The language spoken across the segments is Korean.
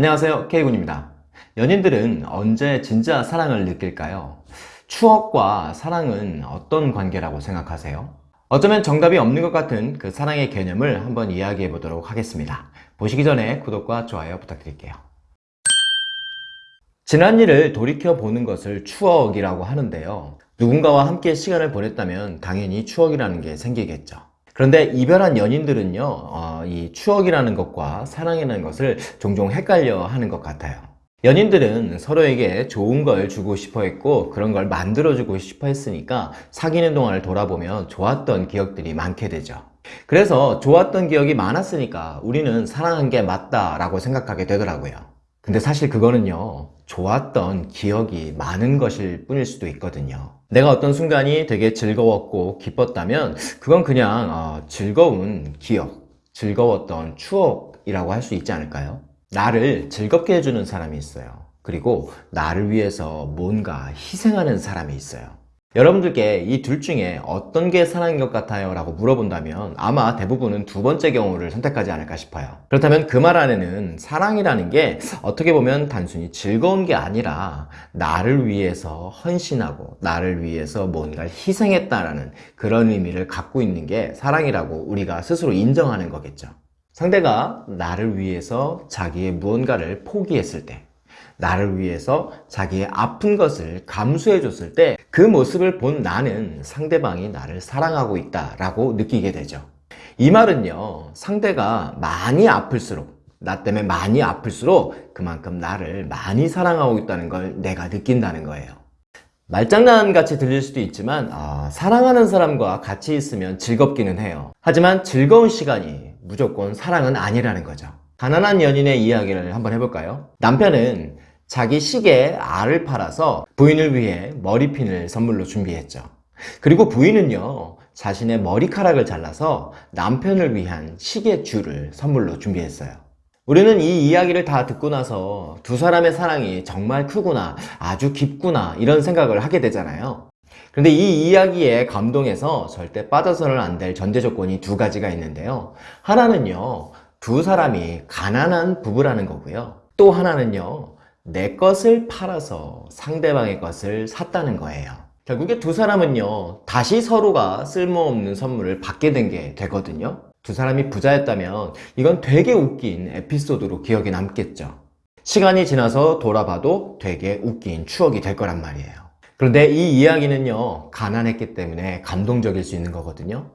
안녕하세요. K군입니다. 연인들은 언제 진짜 사랑을 느낄까요? 추억과 사랑은 어떤 관계라고 생각하세요? 어쩌면 정답이 없는 것 같은 그 사랑의 개념을 한번 이야기해 보도록 하겠습니다. 보시기 전에 구독과 좋아요 부탁드릴게요. 지난 일을 돌이켜 보는 것을 추억이라고 하는데요. 누군가와 함께 시간을 보냈다면 당연히 추억이라는 게 생기겠죠 그런데 이별한 연인들은요 어, 이 추억이라는 것과 사랑이라는 것을 종종 헷갈려 하는 것 같아요. 연인들은 서로에게 좋은 걸 주고 싶어 했고 그런 걸 만들어 주고 싶어 했으니까 사귀는 동안을 돌아보면 좋았던 기억들이 많게 되죠. 그래서 좋았던 기억이 많았으니까 우리는 사랑한 게 맞다 라고 생각하게 되더라고요 근데 사실 그거는요 좋았던 기억이 많은 것일 뿐일 수도 있거든요. 내가 어떤 순간이 되게 즐거웠고 기뻤다면 그건 그냥 어, 즐거운 기억 즐거웠던 추억이라고 할 수 있지 않을까요? 나를 즐겁게 해주는 사람이 있어요. 그리고 나를 위해서 뭔가 희생하는 사람이 있어요 여러분들께 이 둘 중에 어떤 게 사랑인 것 같아요? 라고 물어본다면 아마 대부분은 두 번째 경우를 선택하지 않을까 싶어요 그렇다면 그 말 안에는 사랑이라는 게 어떻게 보면 단순히 즐거운 게 아니라 나를 위해서 헌신하고 나를 위해서 뭔가를 희생했다라는 그런 의미를 갖고 있는 게 사랑이라고 우리가 스스로 인정하는 거겠죠 상대가 나를 위해서 자기의 무언가를 포기했을 때 나를 위해서 자기의 아픈 것을 감수해 줬을 때 그 모습을 본 나는 상대방이 나를 사랑하고 있다 라고 느끼게 되죠. 이 말은요 상대가 많이 아플수록 나 때문에 많이 아플수록 그만큼 나를 많이 사랑하고 있다는 걸 내가 느낀다는 거예요. 말장난 같이 들릴 수도 있지만 아, 사랑하는 사람과 같이 있으면 즐겁기는 해요. 하지만 즐거운 시간이 무조건 사랑은 아니라는 거죠. 가난한 연인의 이야기를 한번 해볼까요? 남편은 자기 시계에 알을 팔아서 부인을 위해 머리핀을 선물로 준비했죠. 그리고 부인은요 자신의 머리카락을 잘라서 남편을 위한 시계 줄을 선물로 준비했어요. 우리는 이 이야기를 다 듣고 나서 두 사람의 사랑이 정말 크구나 아주 깊구나 이런 생각을 하게 되잖아요. 그런데 이 이야기에 감동해서 절대 빠져서는 안 될 전제 조건이 두 가지가 있는데요. 하나는요 두 사람이 가난한 부부라는 거고요. 또 하나는요 내 것을 팔아서 상대방의 것을 샀다는 거예요. 결국에 두 사람은요 다시 서로가 쓸모없는 선물을 받게 된 게 되거든요. 두 사람이 부자였다면 이건 되게 웃긴 에피소드로 기억에 남겠죠. 시간이 지나서 돌아봐도 되게 웃긴 추억이 될 거란 말이에요. 그런데 이 이야기는요 가난했기 때문에 감동적일 수 있는 거거든요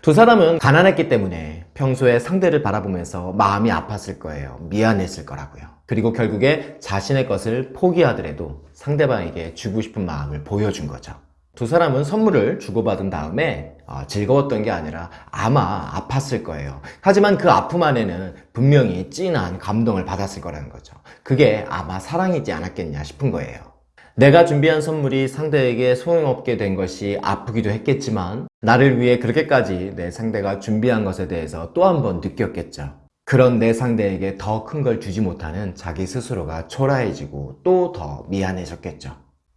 두 사람은 가난했기 때문에 평소에 상대를 바라보면서 마음이 아팠을 거예요. 미안했을 거라고요. 그리고 결국에 자신의 것을 포기하더라도 상대방에게 주고 싶은 마음을 보여준 거죠. 두 사람은 선물을 주고받은 다음에 어, 즐거웠던 게 아니라 아마 아팠을 거예요. 하지만 그 아픔 안에는 분명히 찐한 감동을 받았을 거라는 거죠. 그게 아마 사랑이지 않았겠냐 싶은 거예요 내가 준비한 선물이 상대에게 소용없게 된 것이 아프기도 했겠지만 나를 위해 그렇게까지 내 상대가 준비한 것에 대해서 또 한 번 느꼈겠죠. 그런 내 상대에게 더 큰 걸 주지 못하는 자기 스스로가 초라해지고 또 더 미안해졌겠죠.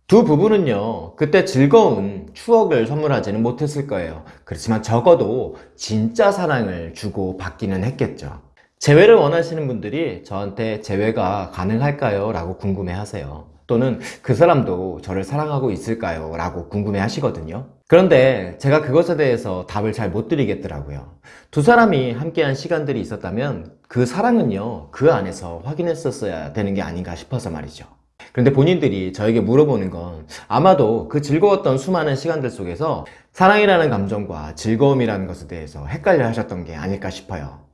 두 부부는요 그때 즐거운 추억을 선물하지는 못했을 거예요. 그렇지만 적어도 진짜 사랑을 주고 받기는 했겠죠. 재회를 원하시는 분들이 저한테 재회가 가능할까요? 라고 궁금해 하세요 또는 그 사람도 저를 사랑하고 있을까요? 라고 궁금해 하시거든요. 그런데 제가 그것에 대해서 답을 잘 못 드리겠더라고요. 두 사람이 함께한 시간들이 있었다면 그 사랑은요 그 안에서 확인했었어야 되는 게 아닌가 싶어서 말이죠. 그런데 본인들이 저에게 물어보는 건 아마도 그 즐거웠던 수많은 시간들 속에서 사랑이라는 감정과 즐거움이라는 것에 대해서 헷갈려 하셨던 게 아닐까 싶어요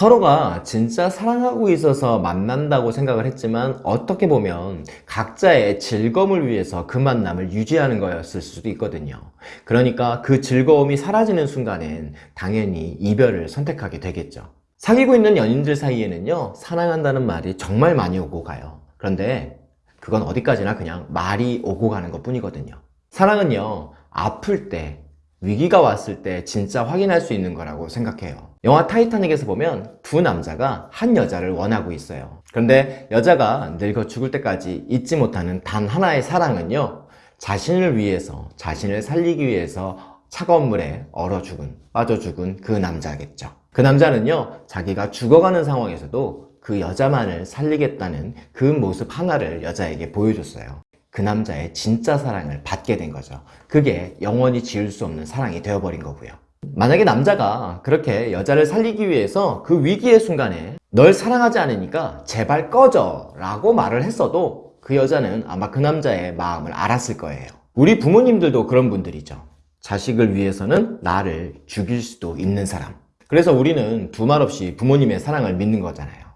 서로가 진짜 사랑하고 있어서 만난다고 생각을 했지만 어떻게 보면 각자의 즐거움을 위해서 그 만남을 유지하는 거였을 수도 있거든요. 그러니까 그 즐거움이 사라지는 순간엔 당연히 이별을 선택하게 되겠죠. 사귀고 있는 연인들 사이에는요 사랑한다는 말이 정말 많이 오고 가요. 그런데 그건 어디까지나 그냥 말이 오고 가는 것 뿐이거든요. 사랑은요 아플 때 위기가 왔을 때 진짜 확인할 수 있는 거라고 생각해요. 영화 타이타닉에서 보면 두 남자가 한 여자를 원하고 있어요. 그런데 여자가 늙어 죽을 때까지 잊지 못하는 단 하나의 사랑은요 자신을 위해서 자신을 살리기 위해서 차가운 물에 얼어 죽은 빠져 죽은 그 남자겠죠. 그 남자는요 자기가 죽어가는 상황에서도 그 여자만을 살리겠다는 그 모습 하나를 여자에게 보여줬어요. 그 남자의 진짜 사랑을 받게 된 거죠. 그게 영원히 지울 수 없는 사랑이 되어버린 거고요. 만약에 남자가 그렇게 여자를 살리기 위해서 그 위기의 순간에 널 사랑하지 않으니까 제발 꺼져 라고 말을 했어도 그 여자는 아마 그 남자의 마음을 알았을 거예요. 우리 부모님들도 그런 분들이죠. 자식을 위해서는 나를 죽일 수도 있는 사람. 그래서 우리는 두말 없이 부모님의 사랑을 믿는 거잖아요.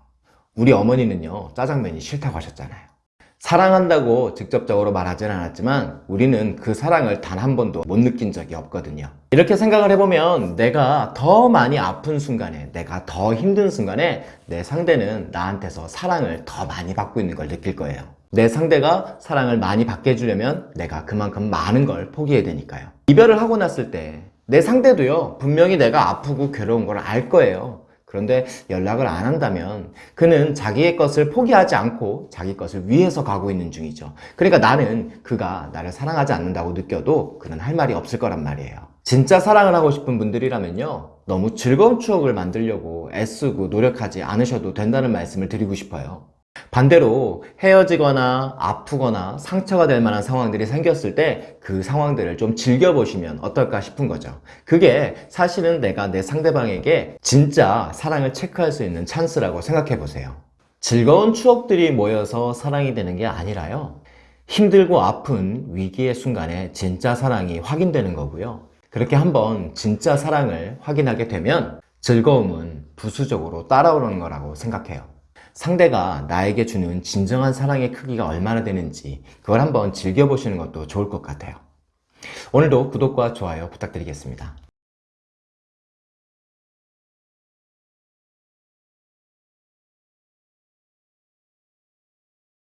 우리 어머니는요, 짜장면이 싫다고 하셨잖아요. 사랑한다고 직접적으로 말하진 않았지만 우리는 그 사랑을 단 한 번도 못 느낀 적이 없거든요. 이렇게 생각을 해보면 내가 더 많이 아픈 순간에, 내가 더 힘든 순간에 내 상대는 나한테서 사랑을 더 많이 받고 있는 걸 느낄 거예요. 내 상대가 사랑을 많이 받게 해주려면 내가 그만큼 많은 걸 포기해야 되니까요. 이별을 하고 났을 때 내 상대도요, 분명히 내가 아프고 괴로운 걸 알 거예요. 그런데 연락을 안 한다면 그는 자기의 것을 포기하지 않고 자기 것을 위해서 가고 있는 중이죠. 그러니까 나는 그가 나를 사랑하지 않는다고 느껴도 그는 할 말이 없을 거란 말이에요. 진짜 사랑을 하고 싶은 분들이라면요. 너무 즐거운 추억을 만들려고 애쓰고 노력하지 않으셔도 된다는 말씀을 드리고 싶어요. 반대로 헤어지거나 아프거나 상처가 될 만한 상황들이 생겼을 때 그 상황들을 좀 즐겨보시면 어떨까 싶은 거죠. 그게 사실은 내가 내 상대방에게 진짜 사랑을 체크할 수 있는 찬스라고 생각해 보세요. 즐거운 추억들이 모여서 사랑이 되는 게 아니라요. 힘들고 아픈 위기의 순간에 진짜 사랑이 확인되는 거고요. 그렇게 한번 진짜 사랑을 확인하게 되면 즐거움은 부수적으로 따라오는 거라고 생각해요. 상대가 나에게 주는 진정한 사랑의 크기가 얼마나 되는지 그걸 한번 즐겨보시는 것도 좋을 것 같아요. 오늘도 구독과 좋아요 부탁드리겠습니다.